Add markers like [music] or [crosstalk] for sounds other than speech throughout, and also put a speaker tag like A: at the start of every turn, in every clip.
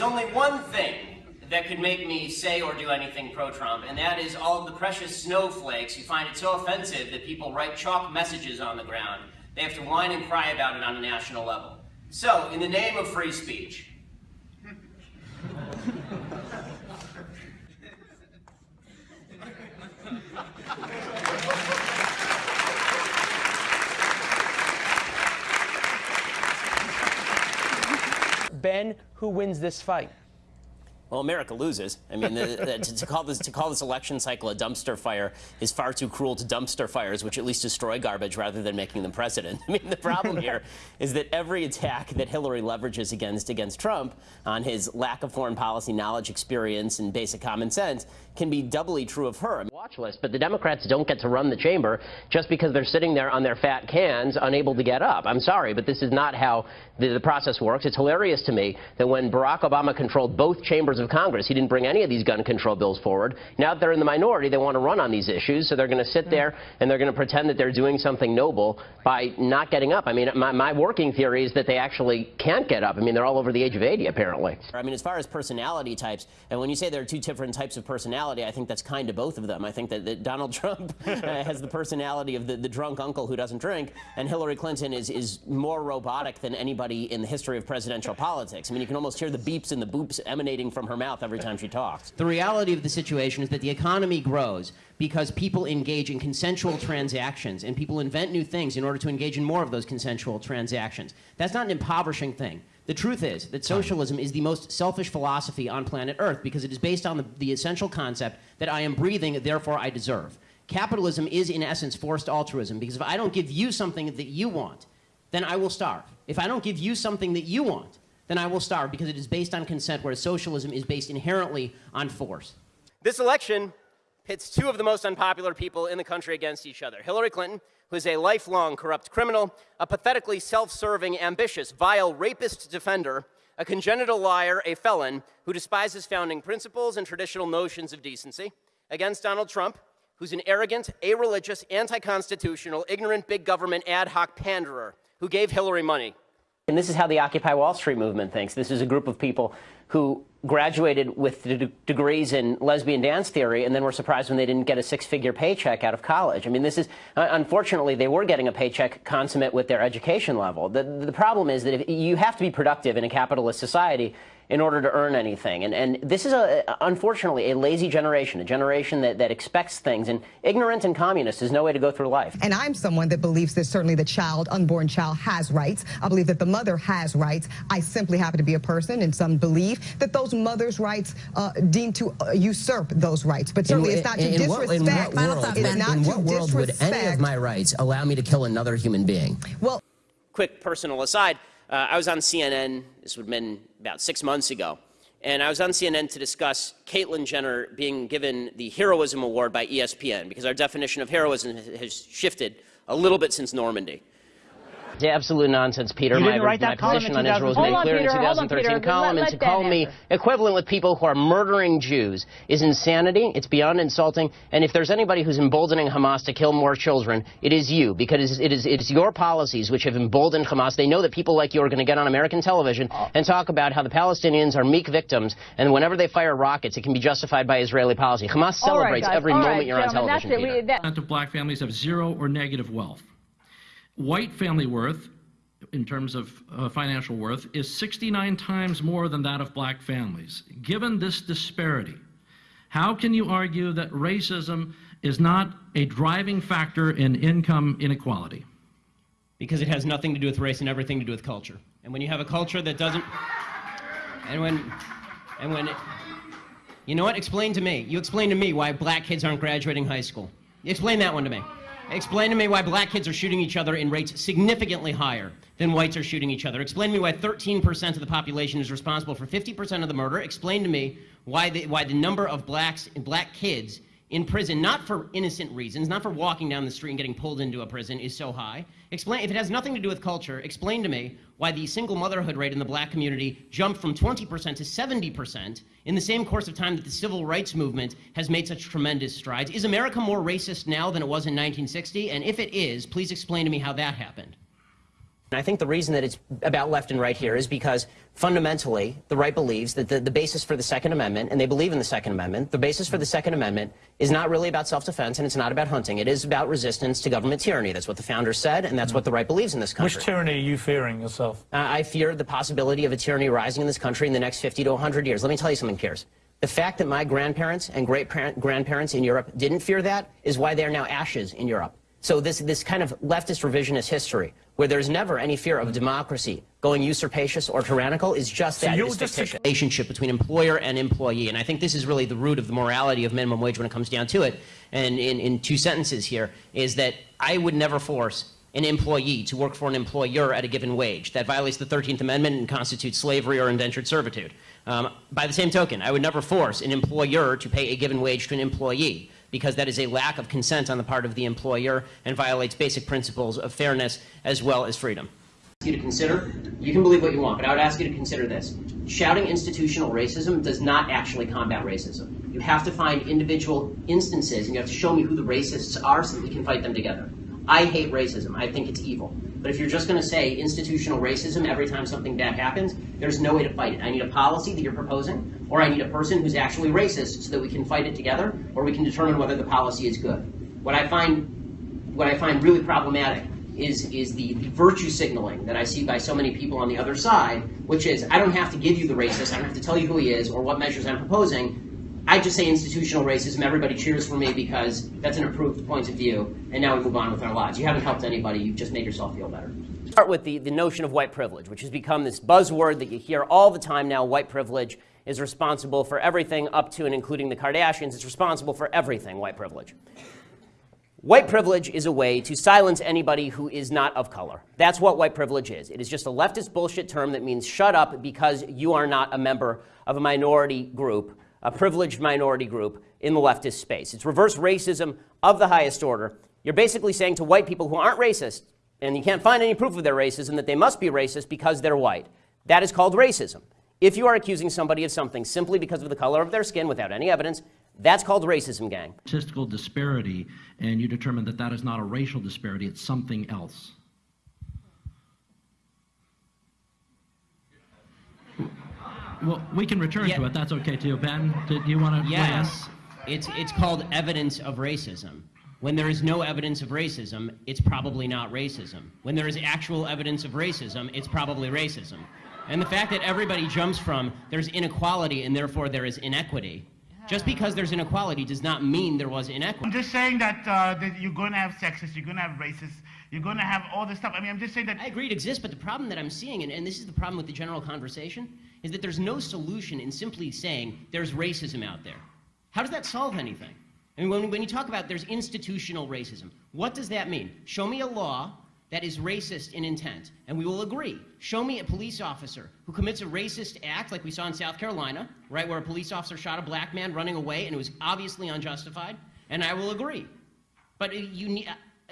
A: is only one thing that could make me say or do anything pro-Trump, and that is all of the precious snowflakes who find it so offensive that people write chalk messages on the ground. They have to whine and cry about it on a national level. So, in the name of free speech,
B: Ben, who wins this fight?
C: Well, America loses. I mean, the, the, to, to, call this to call this election cycle a dumpster fire is far too cruel to dumpster fires, which at least destroy garbage rather than making them president. [laughs] I mean, the problem [laughs] here is that every attack that Hillary leverages against against Trump on his lack of foreign policy knowledge, experience, and basic common sense can be doubly true of her. Watch list, but the Democrats don't get to run the chamber just because they're sitting there on their fat cans, unable to get up. I'm sorry, but this is not how the, the process works. It's hilarious to me that when Barack Obama controlled both chambers of Congress. He didn't bring any of these gun control bills forward. Now that they're in the minority, they want to run on these issues, so they're going to sit mm. there and they're going to pretend that they're doing something noble by not getting up. I mean, my, my working theory is that they actually can't get up. I mean, they're all over the age of 80, apparently. I mean, as far as personality types, and when you say there are two different types of personality, I think that's kind of both of them. I think that, that Donald [laughs] Trump uh, has the personality of the, the drunk uncle who doesn't drink, and Hillary Clinton is, is more robotic than anybody in the history of presidential politics. I mean, you can almost hear the beeps and the boops emanating from her mouth every time she talks.
D: The reality of the situation is that the economy grows because people engage in consensual transactions and people invent new things in order to engage in more of those consensual transactions. That's not an impoverishing thing. The truth is that socialism is the most selfish philosophy on planet Earth because it is based on the, the essential concept that I am breathing, therefore I deserve. Capitalism is, in essence, forced altruism because if I don't give you something that you want, then I will starve. If I don't give you something that you want, then I will starve because it is based on consent, whereas socialism is based inherently on force.
C: This election pits two of the most unpopular people in the country against each other. Hillary Clinton, who is a lifelong corrupt criminal, a pathetically self-serving, ambitious, vile rapist defender, a congenital liar, a felon, who despises founding principles and traditional notions of decency, against Donald Trump, who's an arrogant, a-religious, anti-constitutional, ignorant big government ad hoc panderer who gave Hillary money.
D: And this is how the Occupy Wall Street movement thinks. This is a group of people who graduated with degrees in lesbian dance theory and then were surprised when they didn't get a six-figure paycheck out of college. I mean, this is, uh, unfortunately, they were getting a paycheck consummate with their education level. The, the problem is that if you have to be productive in a capitalist society in order to earn anything. And, and this is, a, unfortunately, a lazy generation, a generation that, that expects things. And ignorant and communist is no way to go through life.
E: And I'm someone that believes that certainly the child, unborn child, has rights. I believe that the mother has rights. I simply happen to be a person, and some believe that those mothers' rights uh, deem to uh, usurp those rights. But certainly in, it's not to
D: in
E: disrespect.
D: What, in what world,
E: it's not
D: in
E: to
D: what world would any of my rights allow me to kill another human being?
E: Well,
C: quick personal aside. Uh, I was on CNN, this would have been about six months ago, and I was on CNN to discuss Caitlyn Jenner being given the Heroism Award by ESPN, because our definition of heroism has shifted a little bit since Normandy.
D: It's absolute nonsense, Peter.
F: You
D: my,
F: write that
D: my position on Israel was made
F: on,
D: clear
F: Peter,
D: in 2013
F: on,
D: column,
F: let,
D: and to call me equivalent with people who are murdering Jews is insanity. It's beyond insulting. And if there's anybody who's emboldening Hamas to kill more children, it is you, because it is, it is your policies which have emboldened Hamas. They know that people like you are going to get on American television uh. and talk about how the Palestinians are meek victims, and whenever they fire rockets, it can be justified by Israeli policy. Hamas celebrates
F: right,
D: every
F: All
D: moment
F: right,
D: you're on television.
F: That's it. We, that
G: of black families have zero or negative wealth. White family worth in terms of uh, financial worth is 69 times more than that of black families. Given this disparity, how can you argue that racism is not a driving factor in income inequality?
D: Because it has nothing to do with race and everything to do with culture. And when you have a culture that doesn't, and when, and when, it, you know what? Explain to me. You explain to me why black kids aren't graduating high school. Explain that one to me. Explain to me why black kids are shooting each other in rates significantly higher than whites are shooting each other. Explain to me why 13% of the population is responsible for 50% of the murder. Explain to me why the, why the number of blacks black kids in prison, not for innocent reasons, not for walking down the street and getting pulled into a prison, is so high. Explain, if it has nothing to do with culture, explain to me why the single motherhood rate in the black community jumped from 20% to 70% in the same course of time that the civil rights movement has made such tremendous strides. Is America more racist now than it was in 1960? And if it is, please explain to me how that happened. And I think the reason that it's about left and right here is because fundamentally the right believes that the, the basis for the Second Amendment, and they believe in the Second Amendment, the basis for the Second Amendment is not really about self-defense and it's not about hunting. It is about resistance to government tyranny. That's what the founders said, and that's what the right believes in this country.
H: Which tyranny are you fearing yourself?
D: Uh, I fear the possibility of a tyranny rising in this country in the next 50 to 100 years. Let me tell you something, Piers. The fact that my grandparents and great-grandparents in Europe didn't fear that is why they are now ashes in Europe. So this, this kind of leftist revisionist history, where there's never any fear of democracy going usurpacious or tyrannical, is just that.
H: you're
D: It is
H: just
D: fictitious. relationship between employer and employee. And I think this is really the root of the morality of minimum wage when it comes down to it. And in, in two sentences here, is that I would never force an employee to work for an employer at a given wage. That violates the 13th Amendment and constitutes slavery or indentured servitude. Um, by the same token, I would never force an employer to pay a given wage to an employee because that is a lack of consent on the part of the employer and violates basic principles of fairness as well as freedom. You to consider, you can believe what you want, but I would ask you to consider this. Shouting institutional racism does not actually combat racism. You have to find individual instances and you have to show me who the racists are so that we can fight them together. I hate racism. I think it's evil. But if you're just going to say institutional racism every time something bad happens, there's no way to fight it. I need a policy that you're proposing, or I need a person who's actually racist so that we can fight it together, or we can determine whether the policy is good. What I find, what I find really problematic is, is the, the virtue signaling that I see by so many people on the other side, which is I don't have to give you the racist, I don't have to tell you who he is or what measures I'm proposing. I just say institutional racism, everybody cheers for me because that's an approved point of view, and now we move on with our lives. You haven't helped anybody, you've just made yourself feel better. Start with the, the notion of white privilege, which has become this buzzword that you hear all the time now. White privilege is responsible for everything up to and including the Kardashians. It's responsible for everything, white privilege. White privilege is a way to silence anybody who is not of color. That's what white privilege is. It is just a leftist bullshit term that means shut up because you are not a member of a minority group a privileged minority group in the leftist space. It's reverse racism of the highest order. You're basically saying to white people who aren't racist, and you can't find any proof of their racism, that they must be racist because they're white. That is called racism. If you are accusing somebody of something simply because of the color of their skin without any evidence, that's called racism, gang.
G: Statistical disparity, and you determine that that is not a racial disparity, it's something else. Well, we can return
F: Yeah.
G: to it. That's okay too. Ben, do you want to?
F: Yes, it's, it's called evidence of racism. When there is no evidence of racism, it's probably not racism. When there is actual evidence of racism, it's probably racism. And the fact that everybody jumps from there's inequality and therefore there is inequity, just because there's inequality does not mean there was inequity.
I: I'm just saying that, uh, that you're going to have sexist, you're going to have racists, you're going to have all this stuff. I mean, I'm just saying that.
F: I agree it exists, but the problem that I'm seeing, and, and this is the problem with the general conversation, is that there's no solution in simply saying there's racism out there. How does that solve anything? I mean, when, when you talk about there's institutional racism, what does that mean? Show me a law that is racist in intent, and we will agree. Show me a police officer who commits a racist act, like we saw in South Carolina, right, where a police officer shot a black man running away and it was obviously unjustified, and I will agree. But uh, you need,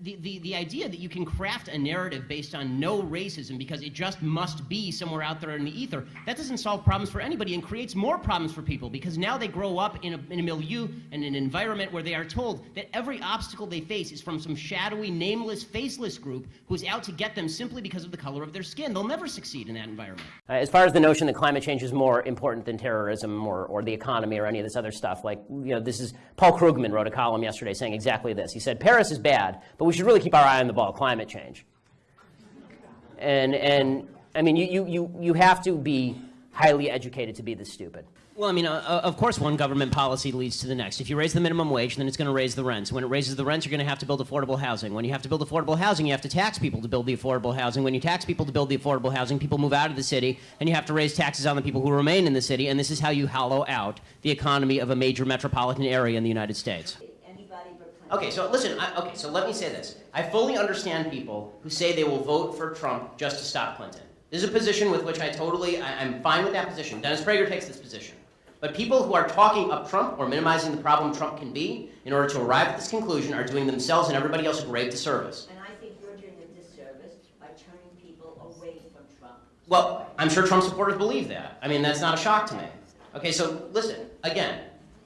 F: the, the, the idea that you can craft a narrative based on no racism because it just must be somewhere out there in the ether, that doesn't solve problems for anybody and creates more problems for people because now they grow up in a, in a milieu and an environment where they are told that every obstacle they face is from some shadowy, nameless, faceless group who's out to get them simply because of the color of their skin. They'll never succeed in that environment.
D: Uh, as far as the notion that climate change is more important than terrorism or, or the economy or any of this other stuff, like, you know, this is Paul Krugman wrote a column yesterday saying exactly this. He said, Paris is bad, but we should really keep our eye on the ball, climate change. And, and I mean, you, you, you, you have to be highly educated to be this stupid. Well, I mean, uh, uh, of course, one government policy leads to the next. If you raise the minimum wage, then it's going to raise the rents. When it raises the rents, you're going to have to build affordable housing. When you have to build affordable housing, you have to tax people to build the affordable housing. When you tax people to build the affordable housing, people move out of the city, and you have to raise taxes on the people who remain in the city. And this is how you hollow out the economy of a major metropolitan area in the United States. Okay, so listen, I, okay, so let me say this. I fully understand people who say they will vote for Trump just to stop Clinton. This is a position with which I totally, I, I'm fine with that position. Dennis Prager takes this position. But people who are talking up Trump or minimizing the problem Trump can be in order to arrive at this conclusion are doing themselves and everybody else a grave disservice.
J: And I think you're doing a disservice by turning people away from Trump.
D: Well, I'm sure Trump supporters believe that. I mean, that's not a shock to me. Okay, so listen, again,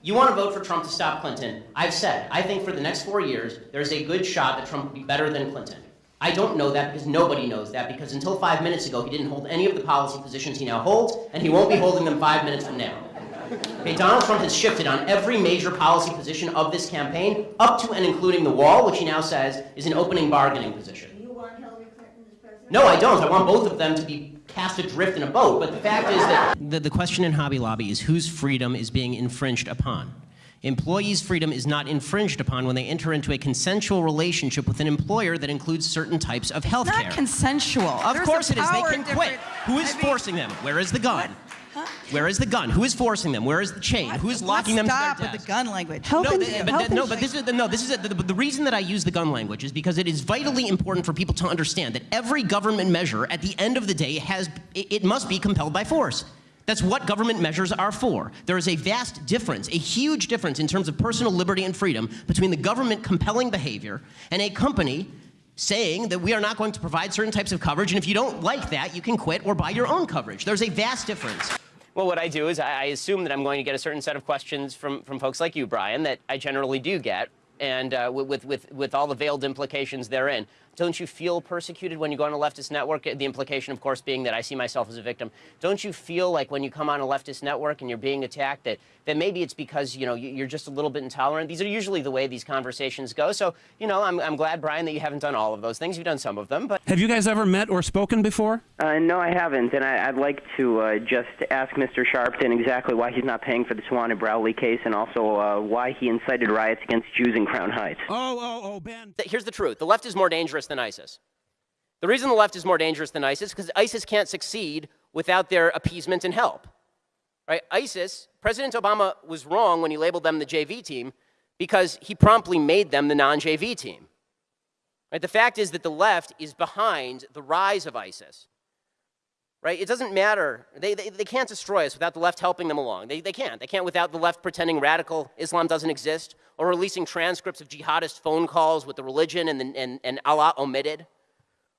D: you want to vote for Trump to stop Clinton. I've said, I think for the next four years, there's a good shot that Trump will be better than Clinton. I don't know that because nobody knows that because until five minutes ago he didn't hold any of the policy positions he now holds, and he won't be holding them five minutes from now. Okay, Donald Trump has shifted on every major policy position of this campaign, up to and including the wall, which he now says is an opening bargaining position.
J: You want Hillary?
D: No, I don't. I want both of them to be cast adrift in a boat. But the fact is that the, the question in Hobby Lobby is whose freedom is being infringed upon. Employees' freedom is not infringed upon when they enter into a consensual relationship with an employer that includes certain types of health care.
K: Not consensual.
D: Of
K: There's
D: course it is. They
K: power
D: can quit. Who is
K: I mean,
D: forcing them? Where is the gun? Where is the gun? Who is forcing them? Where is the chain? Who is locking them
K: stop
D: to their
K: with
D: desk?
K: the gun language.
D: no, th- but, th- no, but this is no. This is the, the, the reason that I use the gun language is because it is vitally important for people to understand that every government measure, at the end of the day, has it, it must be compelled by force. That's what government measures are for. There is a vast difference, a huge difference in terms of personal liberty and freedom between the government compelling behavior and a company saying that we are not going to provide certain types of coverage, and if you don't like that, you can quit or buy your own coverage. There's a vast difference. Well, what I do is I, assume that I'm going to get a certain set of questions from, from folks like you, Brian, that I generally do get, and uh, with, with, with all the veiled implications therein. Don't you feel persecuted when you go on a leftist network? The implication, of course, being that I see myself as a victim. Don't you feel like when you come on a leftist network and you're being attacked that, that maybe it's because, you know, you- you're just a little bit intolerant? These are usually the way these conversations go. So, you know, I'm, I'm glad, Brian, that you haven't done all of those things. You've done some of them, but
L: Have you guys ever met or spoken before?
M: Uh, no, I haven't, and I, I'd like to uh, just ask Mr. Sharpton exactly why he's not paying for the Tawana Brawley case, and also uh, why he incited riots against Jews in Crown Heights.
L: Oh, oh, oh, Ben.
D: Here's the truth the left is more dangerous than ISIS. The reason the left is more dangerous than ISIS is because ISIS can't succeed without their appeasement and help. Right? ISIS, President Obama was wrong when he labeled them the JV team because he promptly made them the non JV team. Right? The fact is that the left is behind the rise of ISIS. Right? It doesn't matter. They, they, they can't destroy us without the left helping them along. They, they can't. They can't without the left pretending radical Islam doesn't exist or releasing transcripts of jihadist phone calls with the religion and, the, and, and Allah omitted.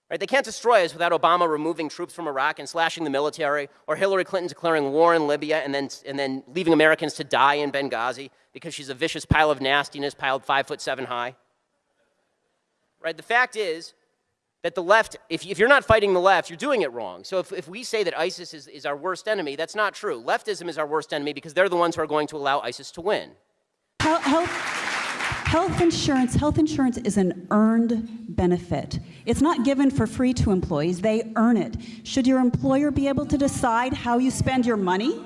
D: Right? They can't destroy us without Obama removing troops from Iraq and slashing the military, or Hillary Clinton declaring war in Libya and then, and then leaving Americans to die in Benghazi because she's a vicious pile of nastiness piled five foot seven high. Right? The fact is that the left, if, if you're not fighting the left, you're doing it wrong. So if, if we say that ISIS is, is our worst enemy, that's not true. Leftism is our worst enemy because they're the ones who are going to allow ISIS to win.
N: Health, health, health insurance, health insurance is an earned benefit. It's not given for free to employees, they earn it. Should your employer be able to decide how you spend your money?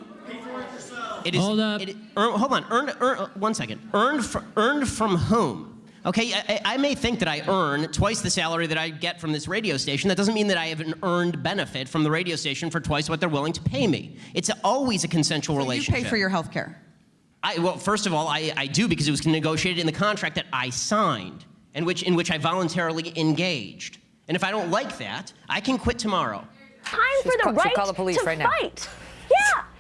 D: It is,
G: Hold up.
D: It, earn, hold on. Earned, earn, one second. Earned, fr- earned from whom? Okay, I, I I may think that I earn twice the salary that I get from this radio station. That doesn't mean that I have an earned benefit from the radio station for twice what they're willing to pay me. It's always a consensual
K: You
D: relationship.
K: You pay for your health care.
D: I, well, first of all, I, I do because it was negotiated in the contract that I signed, and which, in which I voluntarily engaged. And if I don't like that, I can quit tomorrow.
O: Time
P: She's
O: for the
P: call- should
O: right
P: call the police
O: to
P: right now.
O: fight. Yeah.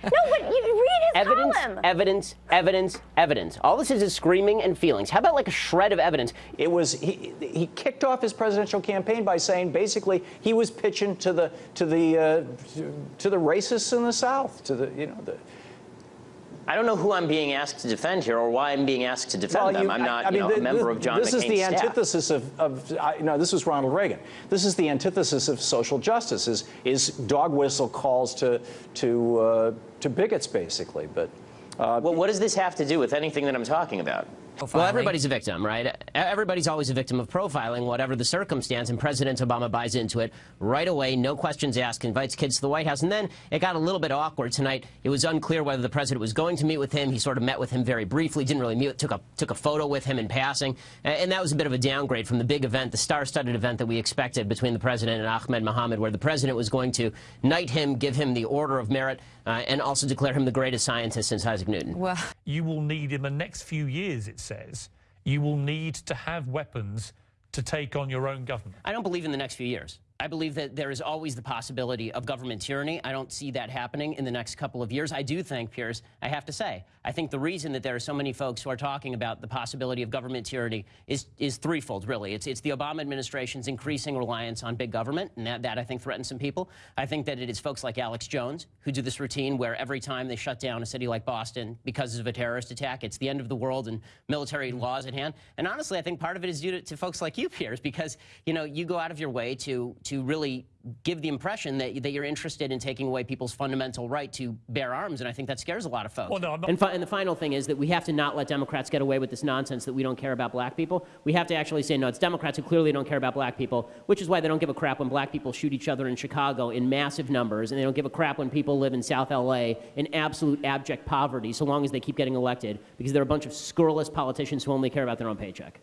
O: No, but you read his
D: Evidence,
O: column.
D: evidence, evidence, evidence. All this is is screaming and feelings. How about like a shred of evidence?
Q: It was he, he kicked off his presidential campaign by saying basically he was pitching to the to the uh, to the racists in the South to the you know the.
R: I don't know who I'm being asked to defend here or why I'm being asked to defend
Q: Well,
R: them. I'm not
Q: I
R: you
Q: mean,
R: know,
Q: th-
R: a member
Q: th-
R: of John
Q: This is the
R: McCain's staff.
Q: antithesis of, of I, no, this was Ronald Reagan. This is the antithesis of social justice. Is is dog whistle calls to to uh, to bigots basically, but. Uh,
R: well, what does this have to do with anything that I'm talking about?
D: Well, everybody's a victim, right? E- Everybody's always a victim of profiling, whatever the circumstance, and President Obama buys into it right away, no questions asked, invites kids to the White House. And then it got a little bit awkward tonight. It was unclear whether the president was going to meet with him. He sort of met with him very briefly, didn't really meet, took a, took a photo with him in passing. And that was a bit of a downgrade from the big event, the star-studded event that we expected between the president and Ahmed Mohamed, where the president was going to knight him, give him the Order of Merit, uh, and also declare him the greatest scientist since Isaac Newton.
K: Well,
H: You will need, in the next few years, it says, you will need to have weapons to take on your own government.
D: I don't believe in the next few years. I believe that there is always the possibility of government tyranny. I don't see that happening in the next couple of years. I do think, Piers, I have to say, I think the reason that there are so many folks who are talking about the possibility of government tyranny is, is threefold, really. It's, it's the Obama administration's increasing reliance on big government, and that, that I think threatens some people. I think that it is folks like Alex Jones who do this routine where every time they shut down a city like Boston because of a terrorist attack, it's the end of the world and military laws at hand. And honestly, I think part of it is due to, to folks like you, Piers, because you know you go out of your way to to really give the impression that, that you're interested in taking away people's fundamental right to bear arms, and I think that scares a lot of folks.
H: Well, no,
D: and, and the final thing is that we have to not let Democrats get away with this nonsense that we don't care about black people. We have to actually say, no, it's Democrats who clearly don't care about black people, which is why they don't give a crap when black people shoot each other in Chicago in massive numbers, and they don't give a crap when people live in South LA in absolute abject poverty, so long as they keep getting elected, because they're a bunch of scurrilous politicians who only care about their own paycheck.